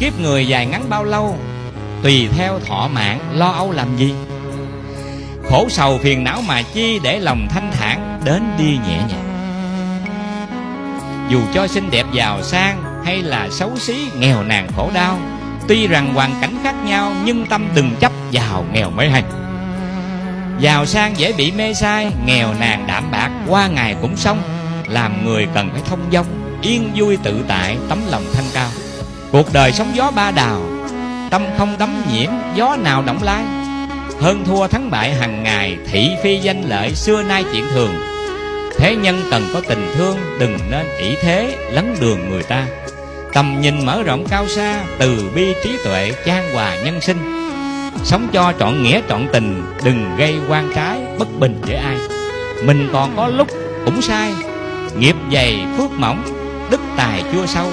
Kiếp người dài ngắn bao lâu, Tùy theo thọ mạng, lo âu làm gì. Khổ sầu phiền não mà chi Để lòng thanh thản, đến đi nhẹ nhàng. Dù cho xinh đẹp giàu sang Hay là xấu xí, nghèo nàn khổ đau, Tuy rằng hoàn cảnh khác nhau, Nhưng tâm đừng chấp giàu nghèo mới hay. Giàu sang dễ bị mê sai, Nghèo nàn đảm bạc, Qua ngày cũng xong. Làm người cần phải thông dong, Yên vui tự tại, Tấm lòng thanh cao. Cuộc đời sóng gió ba đào, Tâm không đắm nhiễm, Gió nào động lai. Hơn thua thắng bại hàng ngày, Thị phi danh lợi, Xưa nay chuyện thường. Thế nhân cần có tình thương, Đừng nên ỷ thế, lấn đường người ta. Tầm nhìn mở rộng cao xa, Từ bi trí tuệ trang hòa nhân sinh. Sống cho trọn nghĩa, trọn tình, Đừng gây quan trái, bất bình với ai. Mình còn có lúc cũng sai, Nghiệp dày, phước mỏng, Đức tài chưa sâu.